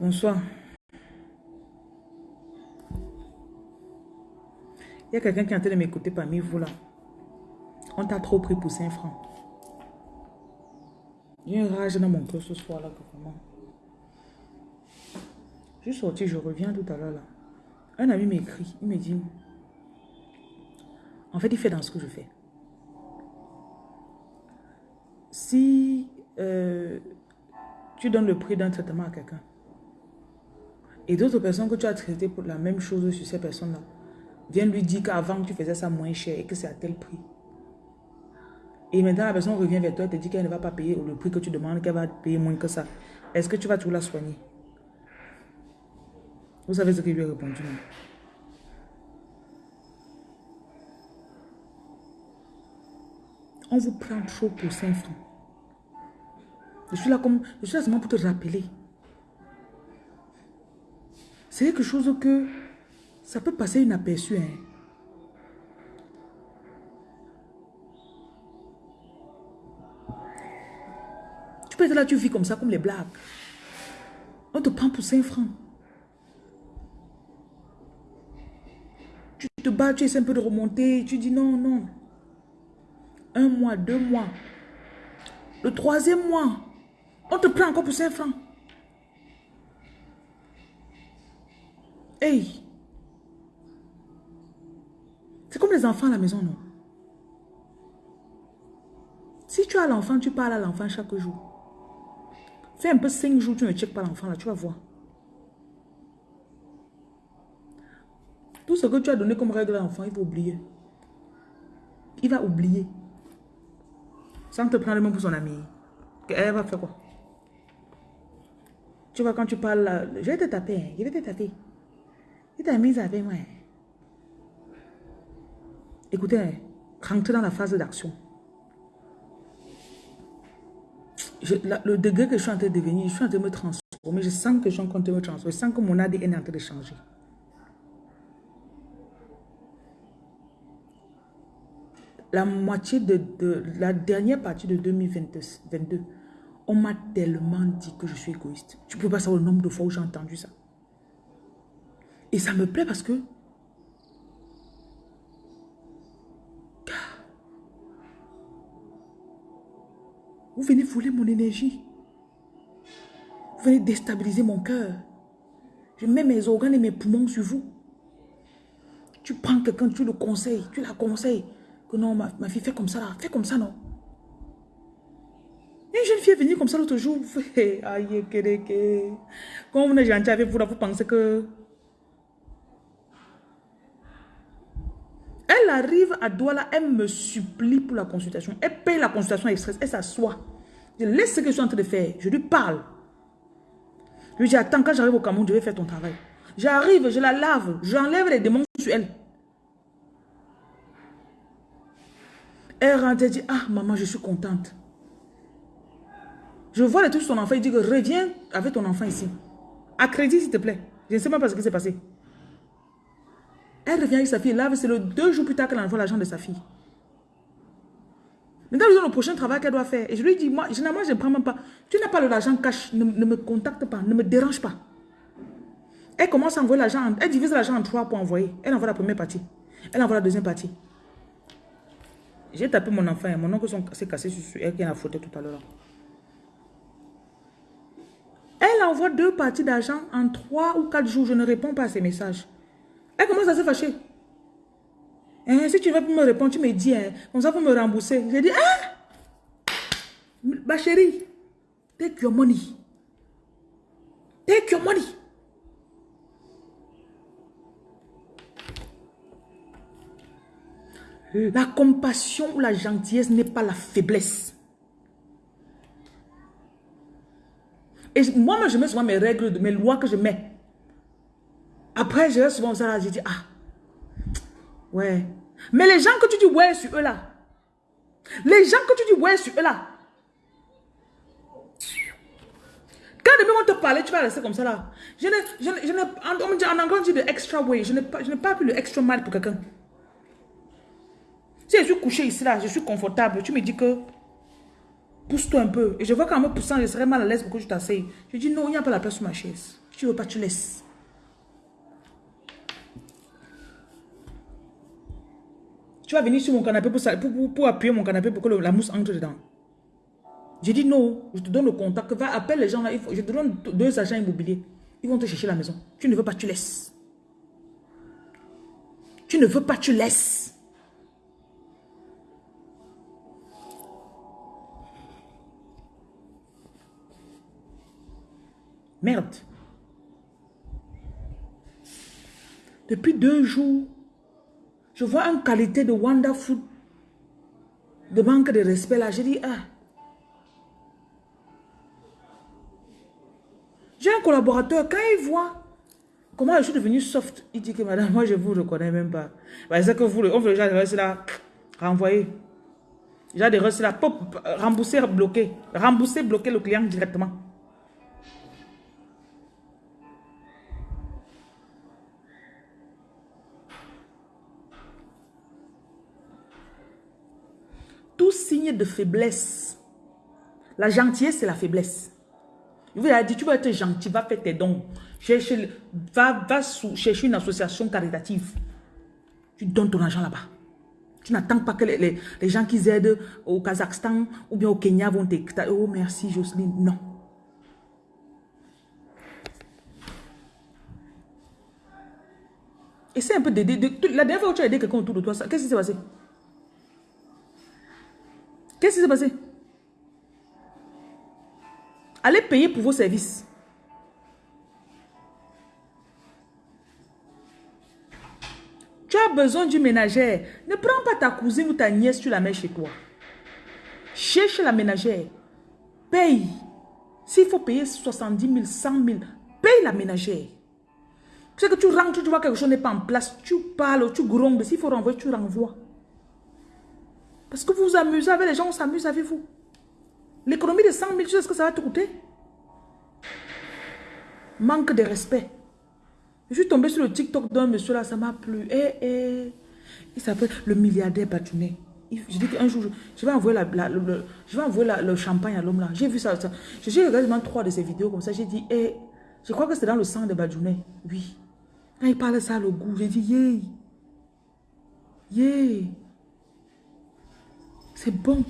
Bonsoir. Il y a quelqu'un qui est en train de m'écouter parmi vous là. On t'a trop pris pour 5 francs. J'ai une rage dans mon cœur ce soir là vraiment. Je suis sorti, je reviens tout à l'heure là. Un ami m'écrit, il me dit, en fait, il fait dans ce que je fais. Si euh, tu donnes le prix d'un traitement à quelqu'un, et d'autres personnes que tu as traitées pour la même chose sur ces personnes-là, viennent lui dire qu'avant tu faisais ça moins cher et que c'est à tel prix. Et maintenant la personne revient vers toi et te dit qu'elle ne va pas payer le prix que tu demandes, qu'elle va payer moins que ça. Est-ce que tu vas tout la soigner? Vous savez ce qu'il lui a répondu? On vous prend trop pour 5 francs. Je suis là comme, je suis là seulement pour te rappeler. C'est quelque chose que ça peut passer inaperçu. Hein. Tu peux être là, tu vis comme ça, comme les blagues. On te prend pour 5 francs. Tu te bats, tu essaies un peu de remonter, tu dis non, non. Un mois, deux mois. Le troisième mois, on te prend encore pour 5 francs. Hey! C'est comme les enfants à la maison, non? Si tu as l'enfant, tu parles à l'enfant chaque jour. Fais un peu 5 jours, tu ne checkes pas l'enfant là, tu vas voir. Tout ce que tu as donné comme règle à l'enfant, il va oublier. Il va oublier. Sans te prendre le même pour son ami. Elle va faire quoi? Tu vois, quand tu parles, je vais te taper, hein. je vais te taper. Il t'a mis avec moi. Écoutez, rentrez dans la phase d'action. Le degré que je suis en train de devenir, je suis en train de me transformer. Je sens que je suis en train de me transformer. Je sens que mon ADN est en train de changer. La moitié de, de la dernière partie de 2022, on m'a tellement dit que je suis égoïste. Tu peux pas savoir le nombre de fois où j'ai entendu ça. Et ça me plaît parce que vous venez voler mon énergie. Vous venez déstabiliser mon cœur. Je mets mes organes et mes poumons sur vous. Tu prends quelqu'un, tu le conseilles, tu la conseilles. Que non, ma, fille, fait comme ça là, fais comme ça non. Une jeune fille est venue comme ça l'autre jour. Aïe, Quand on est gentil avec vous, là, vous pensez que... Elle arrive à Douala, elle me supplie pour la consultation. Elle paye la consultation express, elle s'assoit. Je laisse ce que je suis en train de faire. Je lui parle. Je lui dis, attends, quand j'arrive au Cameroun, je vais faire ton travail. J'arrive, je la lave, j'enlève les démons sur elle. Elle rentre, et dit, ah maman, je suis contente. Je vois les trucs sur ton enfant, il dit reviens avec ton enfant ici. À crédit, s'il te plaît. Je ne sais pas ce qui s'est passé. Elle revient avec sa fille, là, c'est le deux jours plus tard qu'elle envoie l'argent de sa fille. Maintenant, lui donne le prochain travail qu'elle doit faire. Et je lui dis, moi, généralement, je ne prends même pas. Tu n'as pas l'argent cash, ne, me contacte pas, ne me dérange pas. Elle commence à envoyer l'argent, elle divise l'argent en trois pour envoyer. Elle envoie la première partie. Elle envoie la deuxième partie. J'ai tapé mon enfant, mon oncle s'est cassé sur elle qui a faute tout à l'heure. Elle envoie deux parties d'argent en trois ou quatre jours. Je ne réponds pas à ses messages. Elle commence à se fâcher. Hein, si tu veux me répondre, tu me dis, hein, comme ça pour me rembourser. J'ai dit, ah, ma chérie, take your money. Take your money. La compassion ou la gentillesse n'est pas la faiblesse. Et moi, je mets souvent mes règles, mes lois que je mets. Après, je reste souvent ça, je dis, ah, ouais. Mais les gens que tu dis ouais sur eux là, les gens que tu dis ouais sur eux là, quand demain on te parler, tu vas rester comme ça là. Je ne, je je en, anglais on dit de extra way, je je ne parle plus le extra mal pour quelqu'un. Si je suis couché ici là, je suis confortable, tu me dis que pousse-toi un peu. Et je vois qu'en me poussant, je serais mal à l'aise pour que je t'asseye. Je dis non, il n'y a pas la place sur ma chaise. tu ne veux pas, tu laisses. Tu vas venir sur mon canapé pour, pour, appuyer mon canapé pour que la mousse entre dedans. J'ai dit non, je te donne le contact. Va, appelle les gens là. je te donne deux agents immobiliers. Ils vont te chercher la maison. Tu ne veux pas, tu laisses. Tu ne veux pas, tu laisses. Merde. Depuis deux jours, je vois une qualité de wonderful, de manque de respect là. J'ai dit, ah. J'ai un collaborateur, quand il voit comment je suis devenu soft, il dit que madame, moi je vous reconnais même pas. C'est que vous, on veut déjà rester là, renvoyer. Déjà de rester là, pop, rembourser, bloquer. Rembourser, bloquer le client directement. De faiblesse. La gentillesse, c'est la faiblesse. Il vous a dit, tu vas être gentil, va faire tes dons. Cherche, va, va chercher une association caritative. Tu donnes ton argent là-bas. Tu n'attends pas que les, gens qui aident au Kazakhstan ou bien au Kenya vont t'écouter. Oh, merci Jocelyne. Non. Essaye un peu d'aider. La dernière fois où tu as aidé quelqu'un autour de toi, qu'est-ce qui s'est passé? Qu'est-ce qui s'est passé? Allez payer pour vos services. Tu as besoin d'une ménagère. Ne prends pas ta cousine ou ta nièce, tu la mets chez toi. Cherche la ménagère. Paye. S'il faut payer 70 000, 100 000, paye la ménagère. Tu sais que tu rentres, tu vois quelque chose n'est pas en place, tu parles, tu grondes. S'il faut renvoyer, tu renvoies. Parce que vous vous amusez avec les gens, on s'amuse avec vous. L'économie de 100 000, tu sais ce que ça va te coûter Manque de respect. Je suis tombé sur le TikTok d'un monsieur là, ça m'a plu. Eh, eh. Il s'appelle le milliardaire Batounet. Je dis qu'un jour, je vais envoyer, la, le, je vais envoyer le champagne à l'homme là. J'ai vu ça. J'ai regardé trois de ses vidéos comme ça. J'ai dit, eh, je crois que c'est dans le sang de Badjounet. Oui. Il parle ça, le goût, j'ai dit, yeah. Yeah. C'est bon.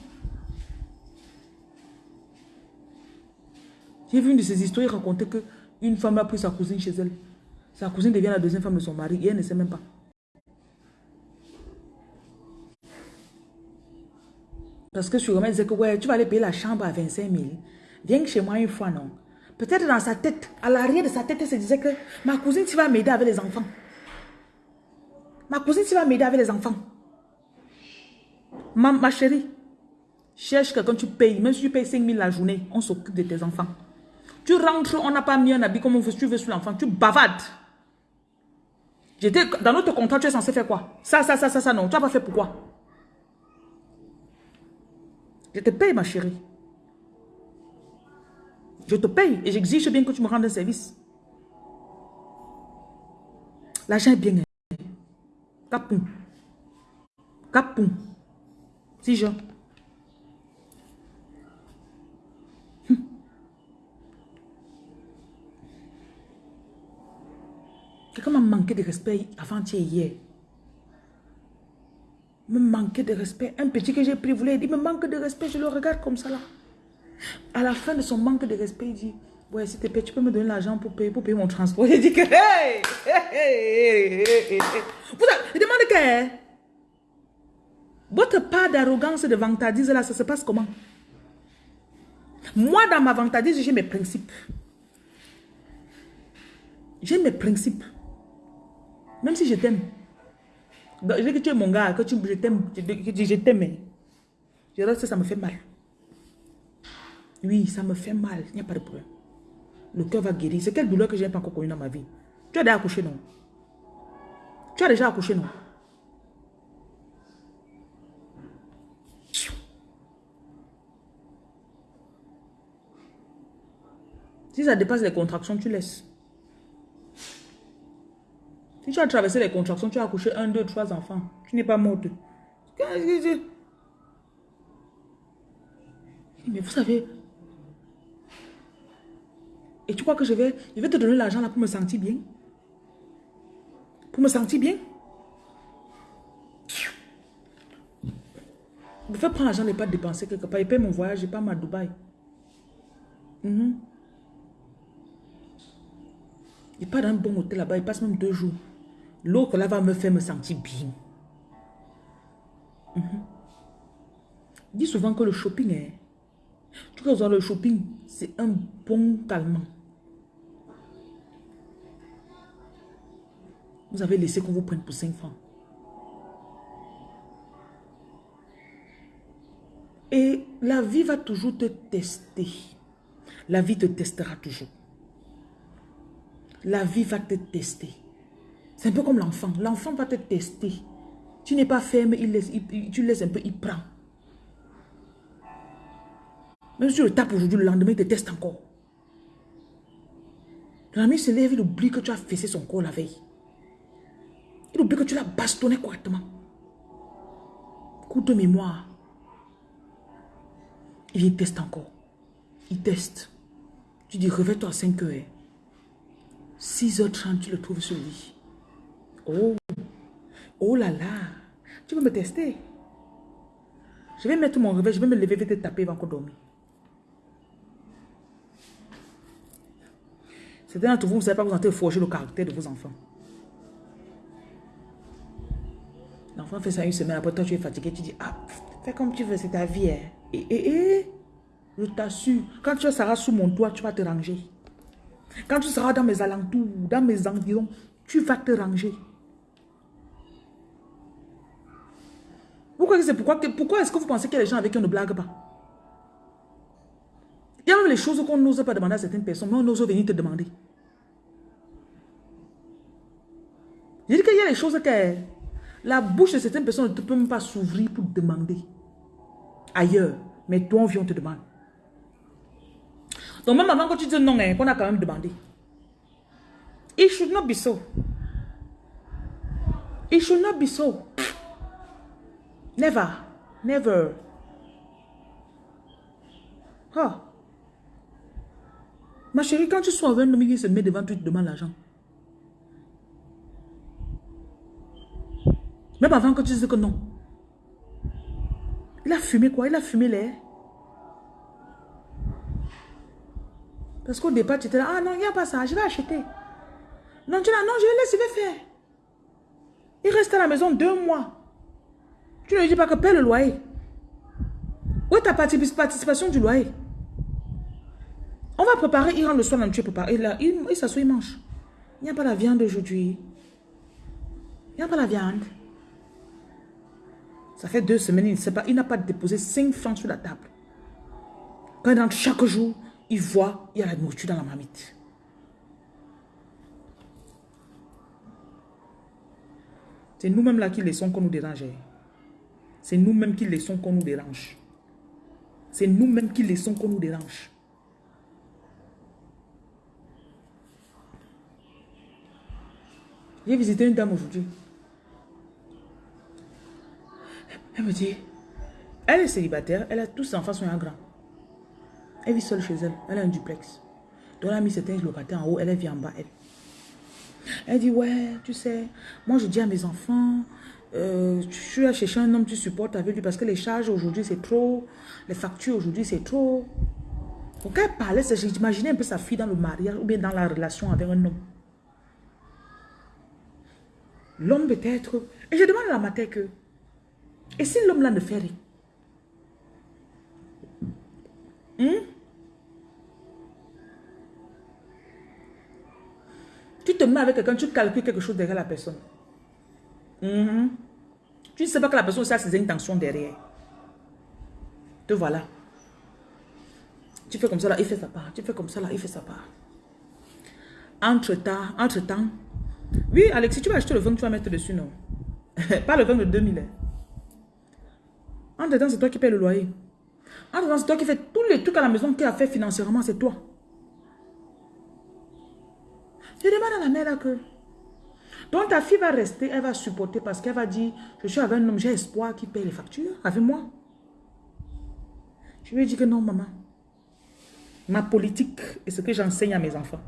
J'ai vu une de ces histoires, il racontait qu'une femme a pris sa cousine chez elle. Sa cousine devient la deuxième femme de son mari et elle ne sait même pas. Parce que sûrement, elle disait que ouais, tu vas aller payer la chambre à 25 000. Viens chez moi une fois, non? Peut-être dans sa tête, à l'arrière de sa tête, elle se disait que ma cousine, tu vas m'aider avec les enfants. Ma cousine, tu vas m'aider avec les enfants. Ma, chérie, cherche quelqu'un, tu payes. Même si tu payes 5 000 la journée, on s'occupe de tes enfants. Tu rentres, on n'a pas mis un habit comme on veut, tu veux sur l'enfant, tu bavades. Dans notre contrat, tu es censé faire quoi? Ça, ça, ça, ça, ça, non. Tu n'as pas fait pourquoi? Je te paye, ma chérie. Je te paye et j'exige bien que tu me rendes un service. L'argent est bien. Capoum. Capoum. Si je... Quelqu'un m'a manqué de respect avant-hier. Me manquait de respect. Un petit que j'ai pris voulait dire, me manque de respect. Je le regarde comme ça là. À la fin de son manque de respect, il dit, ouais, s'il te plaît, tu peux me donner l'argent pour payer, pour payer mon transport. Il dit que, hey, hey, hey, Vous avez, il demande que, votre part d'arrogance et de vantardise là, ça se passe comment? Moi, dans ma vantardise, j'ai mes principes. J'ai mes principes. Même si je t'aime. Je dis que tu es mon gars, que tu, je t'aime, je t'aime. Je reste, ça me fait mal. Oui, ça me fait mal. Il n'y a pas de problème. Le cœur va guérir. C'est quelle douleur que je n'ai pas encore connue dans ma vie. Tu as déjà accouché, non? Tu as déjà accouché, non? Si ça dépasse les contractions, tu laisses. Si tu as traversé les contractions, tu as accouché un, deux, trois enfants. Tu n'es pas morte. Mais vous savez, Et tu crois que je vais, je vais te donner l'argent là pour me sentir bien? Pour me sentir bien? Je vais prendre l'argent et pas dépenser quelque part. Il paye mon voyage, je pas à Dubaï. Mm Il part dans un bon hôtel là-bas, il passe même deux jours. L'autre là va me faire me sentir bien. Mm Dis souvent que le shopping est... Tu vois, le shopping, c'est un bon calmant. Vous avez laissé qu'on vous prenne pour 5 francs. Et la vie va toujours te tester. La vie te testera toujours. La vie va te tester. C'est un peu comme l'enfant. L'enfant va te tester. Tu n'es pas ferme, il laisse, tu laisses un peu, il prend. Même si tu le tapes aujourd'hui, le lendemain, il te teste encore. Ton ami se lève, il oublie que tu as fessé son corps la veille. Il oublie que tu l'as bastonné correctement. Coup de mémoire. Il teste encore. Il teste. Tu dis, réveille-toi à 5 heures. 6h30, tu le trouves sur lit. Oh, oh là là. Tu veux me tester? Je vais mettre mon réveil, je vais me lever, je vais te taper, avant encore dormir. Certains d'entre vous, vous ne savez pas vous entrer forger le caractère de vos enfants. L'enfant fait ça une semaine, après toi tu es fatigué, tu dis, ah, fais comme tu veux, c'est ta vie. Hein. Et, et, et, je t'assure, quand tu seras sous mon toit, tu vas te ranger. Quand tu seras dans mes alentours, dans mes environs, tu vas te ranger. Pourquoi c'est pourquoi, pourquoi est-ce que vous pensez qu'il y a des gens avec qui on ne blague pas? Il y a même les choses qu'on n'ose pas demander à certaines personnes, mais on ose venir te demander. Je dis qu'il y a des choses que la bouche de certaines personnes ne peut même pas s'ouvrir pour demander ailleurs. Mais toi, on vient, on te demande. Donc même avant que tu dises non, hein, qu'on a quand même demandé. It should not be so. It should not be so. Never. Never. Ah. Ma chérie, quand tu sois avec un homme qui se met devant toi, tu te demandes l'argent. Même avant que tu dises que non. Il a fumé quoi? Il a fumé l'air. Parce qu'au départ, tu étais là, ah non, il n'y a pas ça, je vais acheter. Non, tu là, non, je vais laisser, je vais faire. Il reste à la maison deux mois. Tu ne lui dis pas que paie le loyer. Où est ta participation du loyer? On va préparer, il rentre le soir, tu prépares. Il, il, il s'assoit, il mange. Il n'y a pas la viande aujourd'hui. Il n'y a pas la viande. Ça fait deux semaines, il pas, n'a pas déposé 5 francs sur la table. Quand chaque jour, il voit, il y a la nourriture dans la marmite. C'est nous-mêmes là qui laissons qu'on nous dérange. C'est nous-mêmes qui laissons qu'on nous dérange. C'est nous-mêmes qui laissons qu'on nous dérange. J'ai visité une dame aujourd'hui. Elle me dit, elle est célibataire, elle a tous ses enfants sont grands. Elle vit seule chez elle, elle a un duplex. Donc elle a mis certains locataires en haut, elle vit en bas, elle. Elle dit, ouais, tu sais, moi je dis à mes enfants, euh, je suis à chercher un homme, tu supportes avec lui parce que les charges aujourd'hui c'est trop, les factures aujourd'hui c'est trop. Donc elle parlait, j'imaginais un peu sa fille dans le mariage ou bien dans la relation avec un homme. L'homme peut-être, et je demande à la matin que, et si l'homme là ne fait rien? Hmm? Avec quelqu'un, tu calcules quelque chose derrière la personne. Hmm? Tu ne sais pas que la personne a ses intentions derrière. Te voilà. Tu fais comme ça là, il fait sa part. Tu fais comme ça là, il fait sa part. Entre-temps, entre-temps. Oui, Alexis, tu vas acheter le vin que tu vas mettre dessus, non? pas le vin de 2000. En dedans, c'est toi qui payes le loyer. En dedans, c'est toi qui fais tous les trucs à la maison qui a fait financièrement, c'est toi. Je demande à la mère là que... Donc ta fille va rester, elle va supporter parce qu'elle va dire, je suis avec un homme, j'ai espoir qu'il paye les factures avec moi. Je lui ai dit que non, maman. Ma politique et ce que j'enseigne à mes enfants.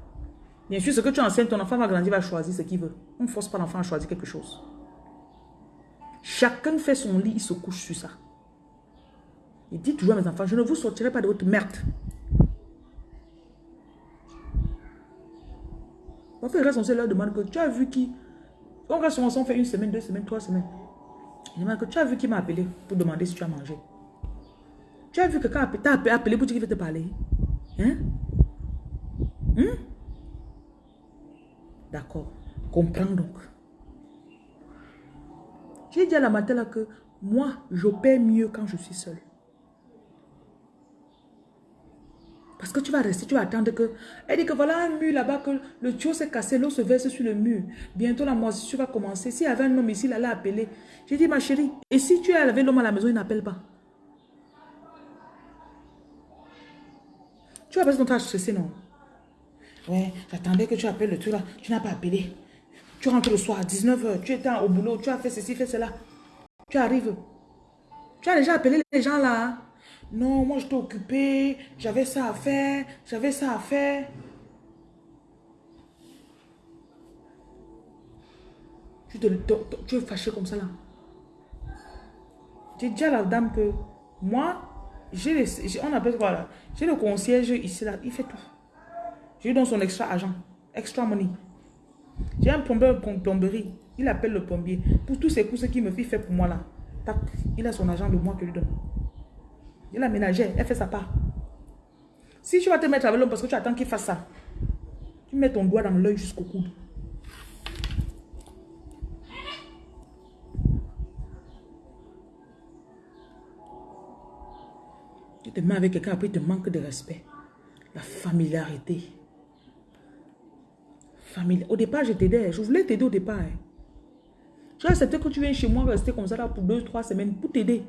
Bien sûr, ce que tu enseignes, ton enfant va grandir, va choisir ce qu'il veut. On ne force pas l'enfant à choisir quelque chose. Chacun fait son lit, il se couche sur ça. Il dit toujours à mes enfants, je ne vous sortirai pas de votre merde. Parfois, il reste on leur demande que tu as vu qui? On reste on fait une semaine, deux semaines, trois semaines. Demande que tu as vu qui m'a appelé pour demander si tu as mangé. Tu as vu que quand t'a appelé pour dire qu'il veut te parler. Hein? Hein? D'accord. Comprends donc. J'ai dit à la matin là que moi, j'opère mieux quand je suis seule. Parce que tu vas rester, tu vas attendre que... Elle dit que voilà un mur là-bas, que le tuyau s'est cassé, l'eau se verse sur le mur. Bientôt la moisissure va commencer. S'il y avait un homme ici, il allait appeler. J'ai dit, ma chérie, et si tu es avec l'homme à la maison, il n'appelle pas. Tu vas passer ton temps non? Ouais, j'attendais que tu appelles le truc là. Tu n'as pas appelé. Tu rentres le soir à 19h, tu étais au boulot, tu as fait ceci, fait cela. Tu arrives. Tu as déjà appelé les gens là. Non, moi je t'ai occupé, j'avais ça à faire, j'avais ça à faire. Tu, te, tu es fâché comme ça là. J'ai dit à la dame que moi, j'ai on appelle quoi là? J'ai le concierge ici là, il fait tout. J'ai dans son extra agent, extra money. J'ai un plombier plomberie, il appelle le plombier. Pour tous ces courses qu'il me fait, fait pour moi là. il a son agent de moi que lui donne. Il la ménagère, elle fait sa part. Si tu vas te mettre avec l'homme parce que tu attends qu'il fasse ça, tu mets ton doigt dans l'œil jusqu'au coude. Tu te mets avec quelqu'un, après il te manque de respect. La familiarité. Au départ, je t'aidais. Je voulais t'aider au départ. Hein. J'ai accepté que tu viennes chez moi rester comme ça là pour deux, trois semaines pour t'aider.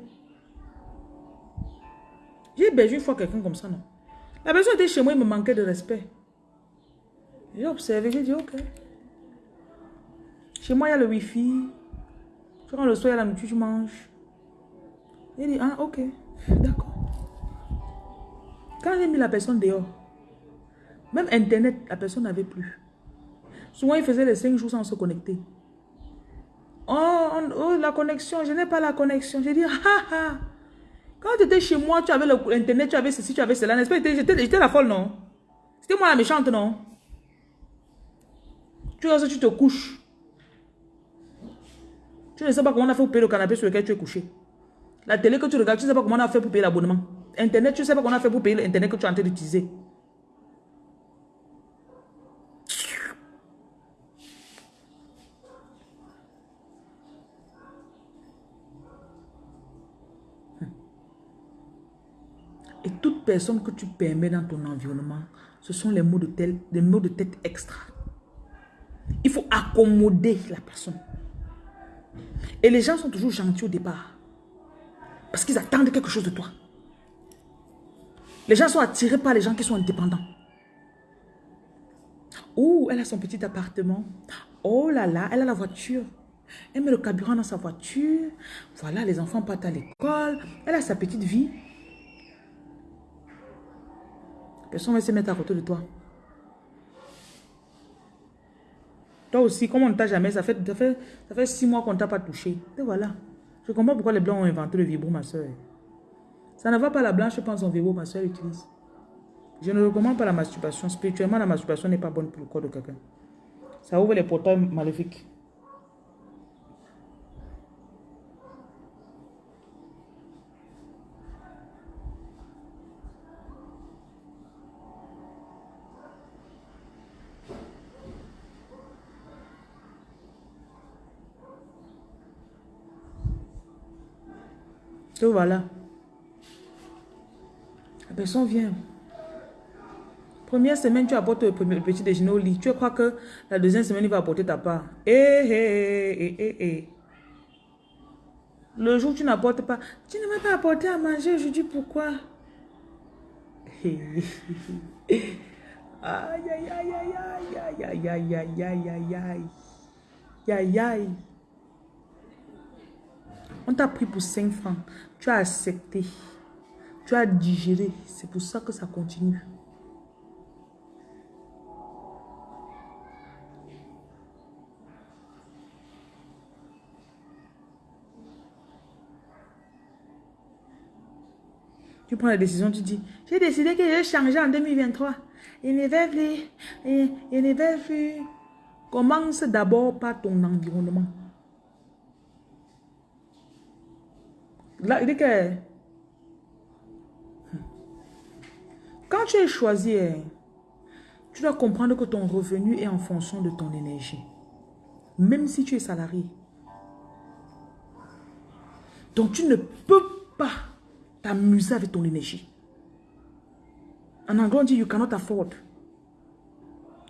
J'ai hébergé une fois quelqu'un comme ça, non? La personne était chez moi, il me manquait de respect. J'ai observé, j'ai dit, ok. Chez moi, il y a le wifi. Tu rentres le soir, il y a la nourriture, tu manges. J'ai dit, ah, ok, d'accord. Quand j'ai mis la personne dehors, même Internet, la personne n'avait plus. Souvent, il faisait les cinq jours sans se connecter. Oh, oh la connexion, je n'ai pas la connexion. J'ai dit, ah ah. Quand tu étais chez moi, tu avais l'internet, tu avais ceci, tu avais cela. N'est-ce pas? J'étais la folle, non? C'était moi la méchante, non? Tu vois, tu te couches. Tu ne sais pas comment on a fait pour payer le canapé sur lequel tu es couché. La télé que tu regardes, tu ne sais pas comment on a fait pour payer l'abonnement. Internet, tu ne sais pas comment on a fait pour payer l'internet que tu es en train d'utiliser. Personne que tu permets dans ton environnement, ce sont les mots de, tel, des mots de tête extra. Il faut accommoder la personne. Et les gens sont toujours gentils au départ. Parce qu'ils attendent quelque chose de toi. Les gens sont attirés par les gens qui sont indépendants. Oh, elle a son petit appartement. Oh là là, elle a la voiture. Elle met le carburant dans sa voiture. Voilà, les enfants partent à l'école. Elle a sa petite vie. Personne va se mettre à côté de toi. Toi aussi, comme on ne t'a jamais, ça fait, ça fait, ça fait six mois qu'on ne t'a pas touché. Et voilà. Je comprends pourquoi les blancs ont inventé le vibro, ma soeur. Ça ne va pas la blanche, je pense, son vibro, ma soeur utilise. Je ne recommande pas la masturbation. Spirituellement, la masturbation n'est pas bonne pour le corps de quelqu'un. Ça ouvre les portails maléfiques. Voilà. La personne vient. Première semaine, tu apportes le, petit déjeuner au lit. Tu crois que la deuxième semaine, il va apporter ta part. Eh, eh, eh, eh, Le jour tu n'apportes pas, tu ne m'as pas apporté à manger. Je dis pourquoi aïe, aïe, aïe, aïe, aïe, aïe, aïe, aïe, aïe, aïe, aïe. On t'a pris pour 5 francs. Tu as accepté. Tu as digéré. C'est pour ça que ça continue. Tu prends la décision, tu dis, j'ai décidé que je vais changer en 2023. Il ne va plus. Il ne va plus. Commence d'abord par ton environnement. Que quand tu es choisi, hein, tu dois comprendre que ton revenu est en fonction de ton énergie. Même si tu es salarié. Donc tu ne peux pas t'amuser avec ton énergie. En anglais, on dit you cannot afford.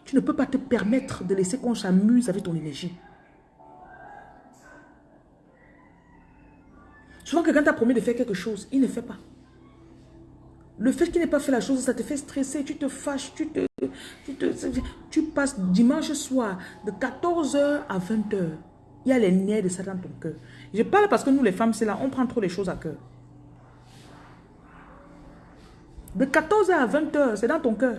Tu ne peux pas te permettre de laisser qu'on s'amuse avec ton énergie. Souvent, quelqu'un t'a promis de faire quelque chose, il ne fait pas. Le fait qu'il n'ait pas fait la chose, ça te fait stresser, tu te fâches, tu te, tu, tu passes dimanche soir de 14h à 20h. Il y a les nerfs de ça dans ton cœur. Je parle parce que nous, les femmes, c'est là, on prend trop les choses à cœur. De 14h à 20h, c'est dans ton cœur.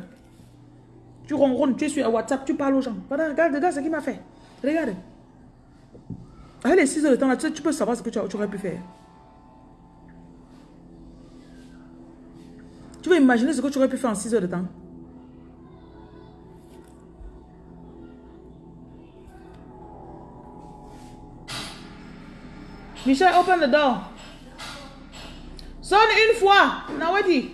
Tu ronronnes, tu es sur WhatsApp, tu parles aux gens. Regarde, regarde ce qu'il m'a fait. Regarde. Avec les 6 heures de temps, là, tu, peux savoir ce que tu, aurais pu faire. Tu veux imaginer ce que tu aurais pu faire en 6 heures de temps. Michel, open the door. Sonne une fois. Nawadi.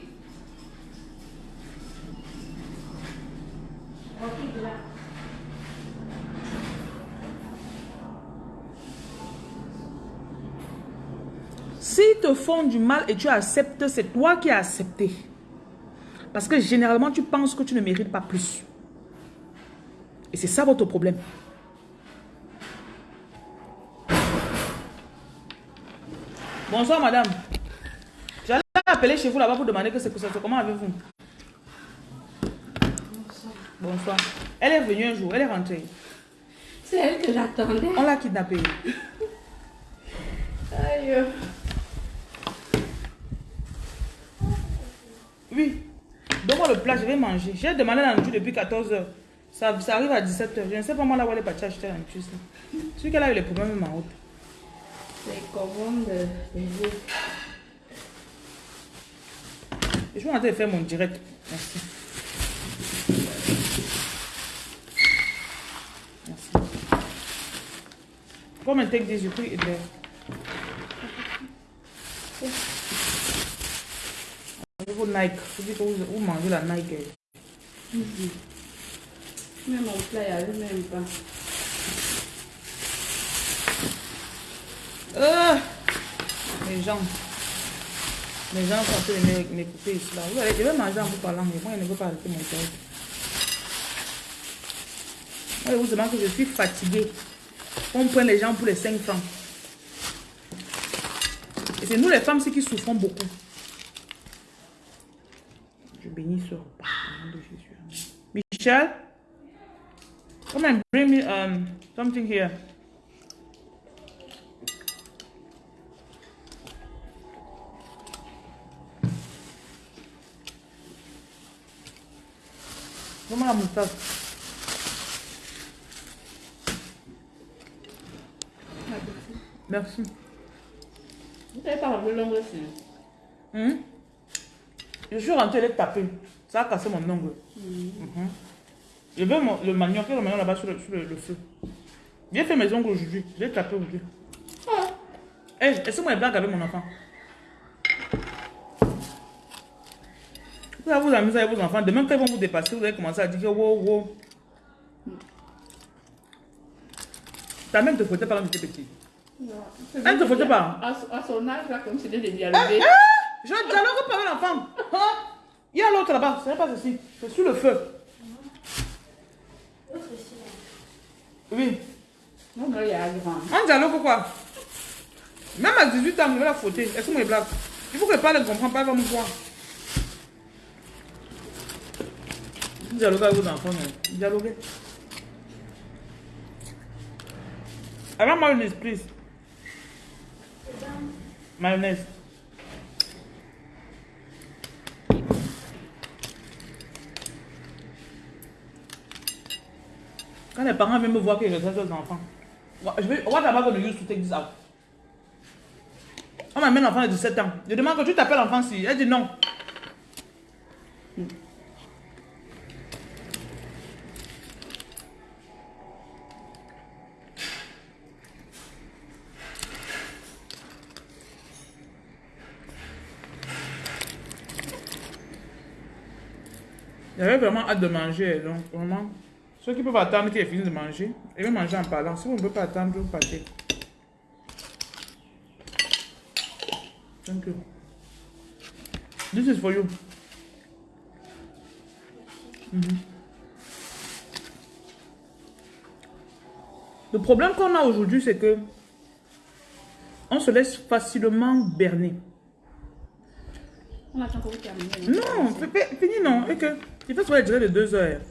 Si te font du mal et tu acceptes, c'est toi qui as accepté. Parce que généralement, tu penses que tu ne mérites pas plus. Et c'est ça votre problème. Bonsoir, madame. J'allais appeler chez vous là-bas pour demander que c'est ça. Comment avez-vous Bonsoir. Bonsoir. Elle est venue un jour, elle est rentrée. C'est elle que j'attendais. On l'a kidnappée. Aïe. Donne-moi le plat, je vais manger. J'ai demandé la nourriture depuis 14 h ça, ça, arrive à 17 h Je ne sais pas moi là où elle est partie acheter la nourriture. Celui qu'elle a eu les problèmes en route. C'est commande de Je vais en faire mon direct. Merci. Merci. Un take des yeux, et vous Nike. Vous dites que vous, mangez la Nike. Même mon plat, n'y même pas. Euh, les gens. Les gens sont en train de m'écouter ici. Là. Vous allez, je vais manger en vous parlant, mais moi, je ne veux pas arrêter mon cœur. Moi, je vous demande que je suis fatiguée. On prend les gens pour les 5 francs. Et c'est nous les femmes qui souffrons beaucoup. Je bénis ce repas de Jésus. Michel, come and bring me um, something here. Comment la moustache Merci. Vous n'avez pas le l'ongle aussi? Je suis rentrée, elle tapée. Ça a cassé mon ongle. Mm Je veux le manioc, le manioc là-bas sur, le, sur le, feu. Viens faire mes ongles aujourd'hui. Je vais taper aujourd'hui. Ah. Eh, est-ce que moi, je blague avec mon enfant Vous allez vous amuser avec vos enfants. Demain, quand ils vont vous dépasser, vous allez commencer à dire que wow, wow. Ta mère te fouettait pas quand tu étais petit. Non. Elle ne te fouettait pas. À, son âge, là, comme c'était des dialoguer. Eh, eh, je dialogue pas avec l'enfant. Hein? Il y a l'autre là-bas. Ce n'est pas ceci. C'est sur le feu. Oui. Non, non. On dialogue quoi? Même à 18 ans, je vais la fouetter. Est-ce que moi, je blague? Il faut que pas ne comprenne pas, elle va. Dialoguez avec vos enfants, mais dialoguez. Avant mayonnaise, please. Mayonnaise. Quand les parents viennent me voir que je traite leurs enfants, je vais, what about the use to take this out? On m'amène l'enfant de 17 ans. Je demande que tu t'appelles enfant si. Elle dit non. J'avais vraiment hâte de manger, donc vraiment, ceux qui peuvent attendre qu'il ait fini de manger, ils vont manger en parlant. Si vous ne pouvez pas attendre, vous partez. Thank you. This is for you. Mhm. Le problème qu'on a aujourd'hui, c'est que on se laisse facilement berner. On attend que vous terminez. Non, fais- fais- fini non. Et que il faut soit durée de deux heures.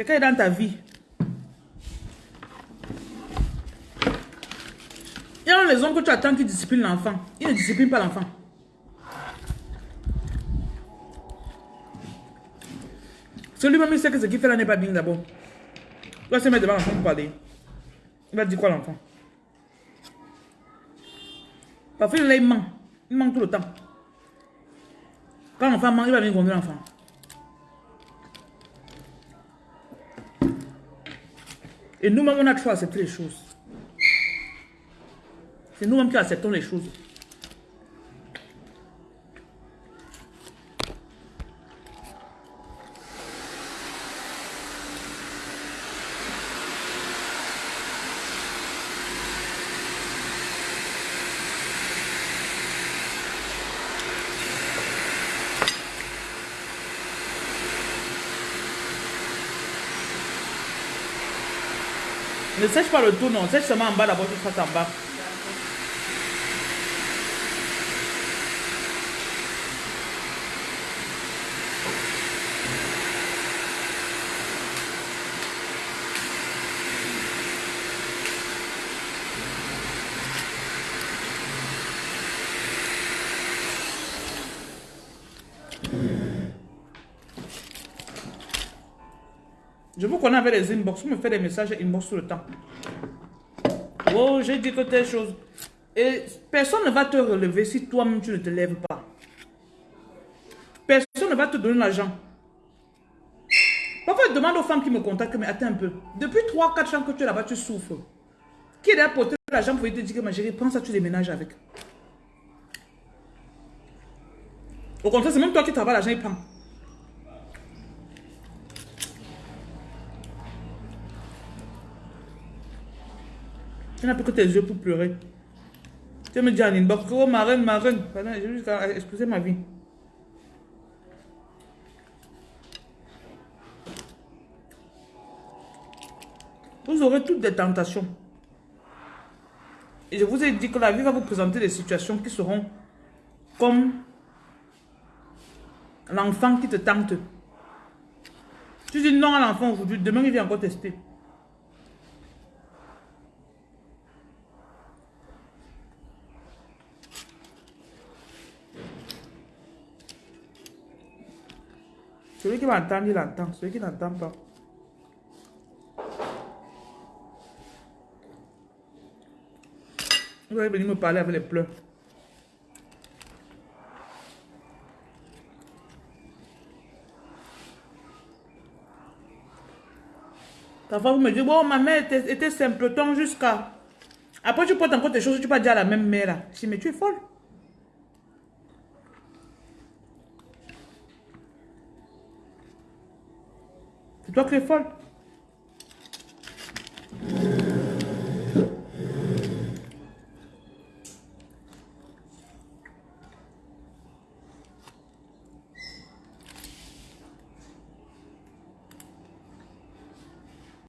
Quelqu'un est dans ta vie. Il y a les hommes que tu attends qui disciplinent l'enfant. Ils ne disciplinent pas l'enfant. Celui-même, il sait que ce qu'il fait là n'est pas bien d'abord. Il va se mettre devant l'enfant pour parler. Il va dire quoi l'enfant? Parfois, il, il ment. Il ment tout le temps. Quand l'enfant ment, il va venir conduire l'enfant. Et nous-mêmes, on a toujours accepté les choses. C'est nous-mêmes qui acceptons les choses. Ne sèche pas le tout, non. Sèche seulement en bas d'abord, tu fasses en bas. Connais avec les inbox. Vous me faites des messages inbox tout le temps. Oh, j'ai dit que telle chose. Et personne ne va te relever si toi-même tu ne te lèves pas. Personne ne va te donner l'argent. Parfois, je demande aux femmes qui me contactent, mais attends un peu. Depuis 3-4 ans que tu es là-bas, tu souffres. Qui est là pour te l'argent pour te dire que ma chérie, prends ça, tu déménages avec. Au contraire, c'est même toi qui travailles l'argent, il prend. Tu n'as plus que tes yeux pour pleurer. Tu me dis en inbox, oh ma reine, ma reine. J'ai juste exposer ma vie. Vous aurez toutes des tentations. Et je vous ai dit que la vie va vous présenter des situations qui seront comme l'enfant qui te tente. Tu dis non à l'enfant aujourd'hui, demain il vient encore tester. Celui qui va entendre, il entend. Celui qui n'entend pas. Vous allez venir me parler avec les pleurs. Parfois, vous me dites, bon, ma mère était, était simpleton jusqu'à... Après, tu portes encore tes choses, tu vas dire à la même mère. là. Je dis, mais tu es folle. C'est toi qui.